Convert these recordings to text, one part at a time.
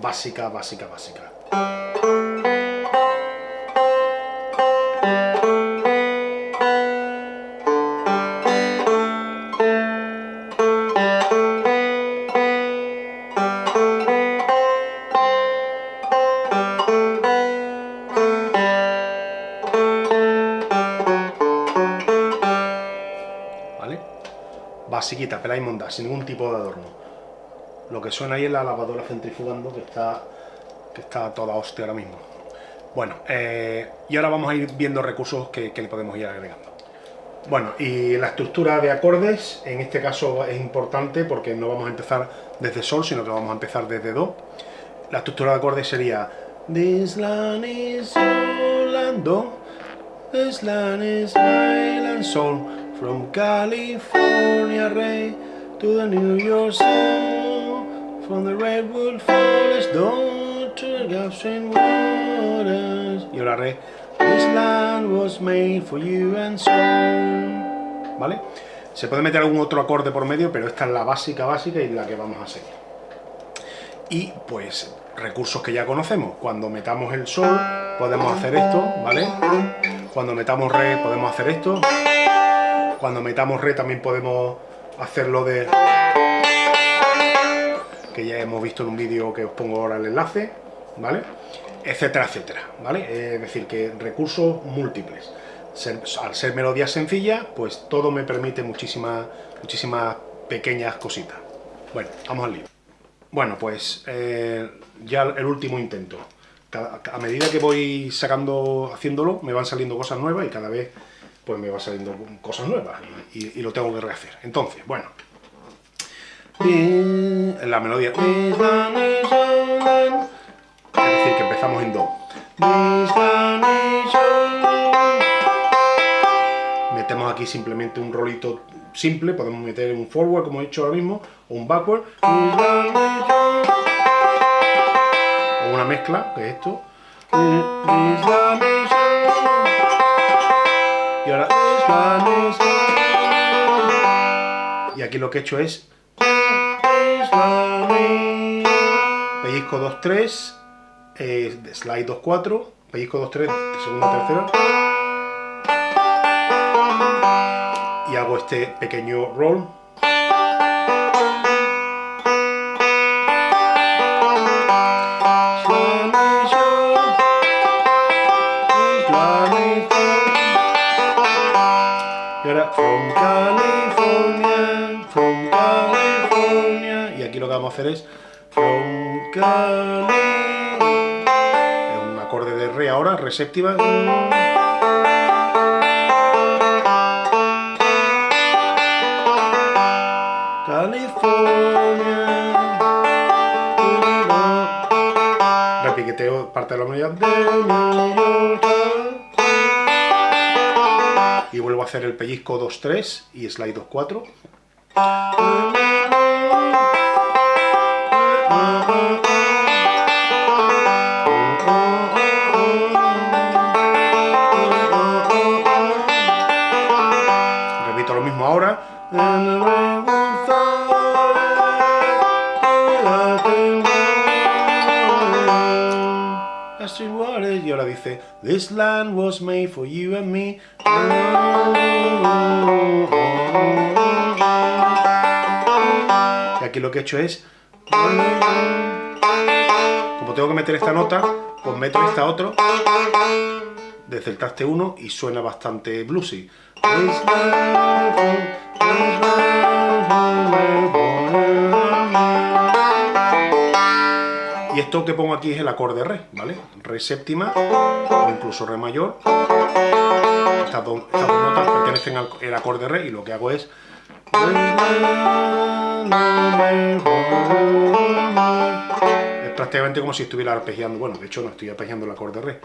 básica, básica, básica. basiquita, y monda, sin ningún tipo de adorno. Lo que suena ahí es la lavadora centrifugando que está, que está toda hostia ahora mismo. Bueno, eh, y ahora vamos a ir viendo recursos que, le podemos ir agregando. Bueno, y la estructura de acordes, en este caso es importante porque no vamos a empezar desde Sol, sino que vamos a empezar desde Do. La estructura de acordes sería This land is Sol and Do, This land is and Sol, From California Ray to the New York Soul, from the Redwood Forest Waters. Y ahora Re, this land was made for you and so. ¿Vale? Se puede meter algún otro acorde por medio, pero esta es la básica básica y la que vamos a seguir. Y pues recursos que ya conocemos. Cuando metamos el sol podemos hacer esto, ¿vale? Cuando metamos re podemos hacer esto. Cuando metamos re también podemos hacerlo de... que ya hemos visto en un vídeo que os pongo ahora el enlace, ¿vale? Etcétera, etcétera, ¿vale? Es decir, que recursos múltiples. al ser melodías sencillas, pues todo me permite muchísimas, muchísimas pequeñas cositas. Bueno, vamos al lío. Bueno, pues eh, ya el último intento. a medida que voy sacando, haciéndolo, me van saliendo cosas nuevas y cada vez pues me va saliendo cosas nuevas y, lo tengo que rehacer. Entonces, bueno, la melodía, es decir, que empezamos en Do. Metemos aquí simplemente un rolito simple, podemos meter un forward como he hecho ahora mismo, o un backward, o una mezcla, que es esto. Y ahora... Y aquí lo que he hecho es... Pellizco 2-3, eh, slide 2-4, pellizco 2-3, segunda, tercera. Y hago este pequeño roll. Hacer es From Cali. Es un acorde de re ahora, re séptima. California. Repiqueteo parte de la melodía y vuelvo a hacer el pellizco 2-3 y slide 2-4 Repito lo mismo ahora. Y ahora dice, This land was made for you and me. Y aquí lo que he hecho es como tengo que meter esta nota, pues meto esta otra desde el traste 1 y suena bastante bluesy. Y esto que pongo aquí es el acorde re, ¿vale? Re séptima o incluso re mayor. Estas dos, notas pertenecen al acorde re y lo que hago es es prácticamente como si estuviera arpegiando, bueno, de hecho no estoy arpegiando el acorde re.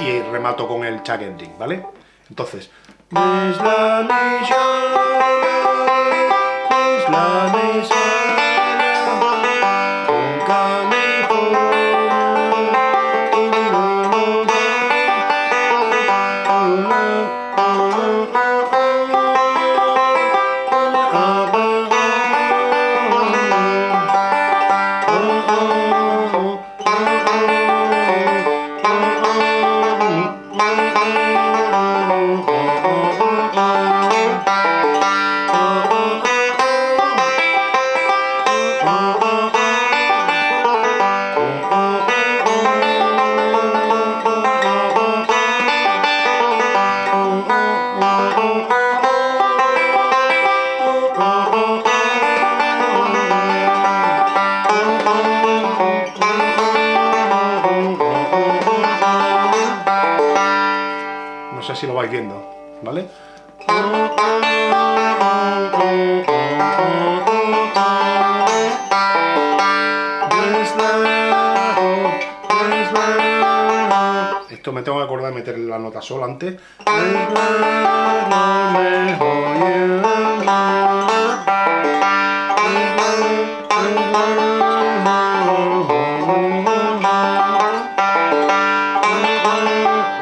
Y remato con el chag ending, ¿vale? Entonces, No sé si lo vais viendo, ¿vale? Me tengo que acordar de meter la nota sol antes.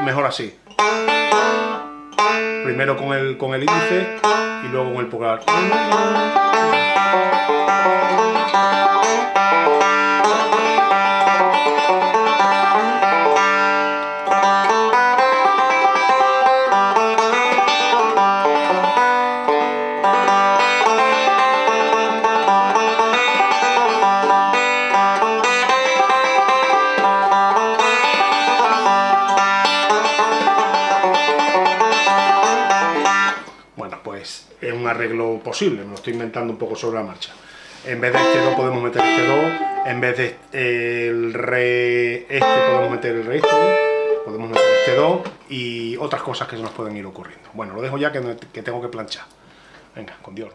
Mejor así. Primero con el, con el índice y luego con el pulgar. Arreglo posible, me lo estoy inventando un poco sobre la marcha. En vez de este do podemos meter este do, en vez de el re este podemos meter el re este, podemos meter este do y otras cosas que se nos pueden ir ocurriendo. Bueno, lo dejo ya que tengo que planchar. Venga, con Dios.